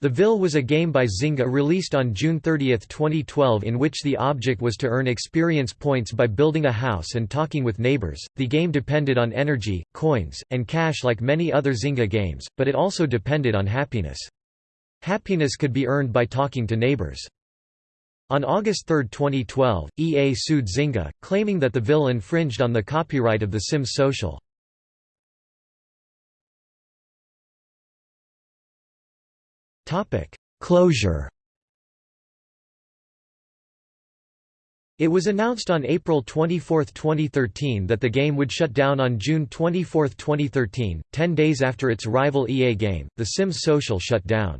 The Ville was a game by Zynga released on June 30, 2012 in which the object was to earn experience points by building a house and talking with neighbors. The game depended on energy, coins, and cash like many other Zynga games, but it also depended on happiness. Happiness could be earned by talking to neighbors. On August 3, 2012, EA sued Zynga, claiming that the Ville infringed on the copyright of The Sims Social. Closure It was announced on April 24, 2013 that the game would shut down on June 24, 2013, ten days after its rival EA game, The Sims Social shut down.